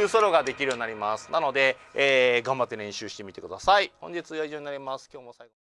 いうソロができるようになります。なので、えー、頑張って練習してみてください。本日は以上になります。今日も最後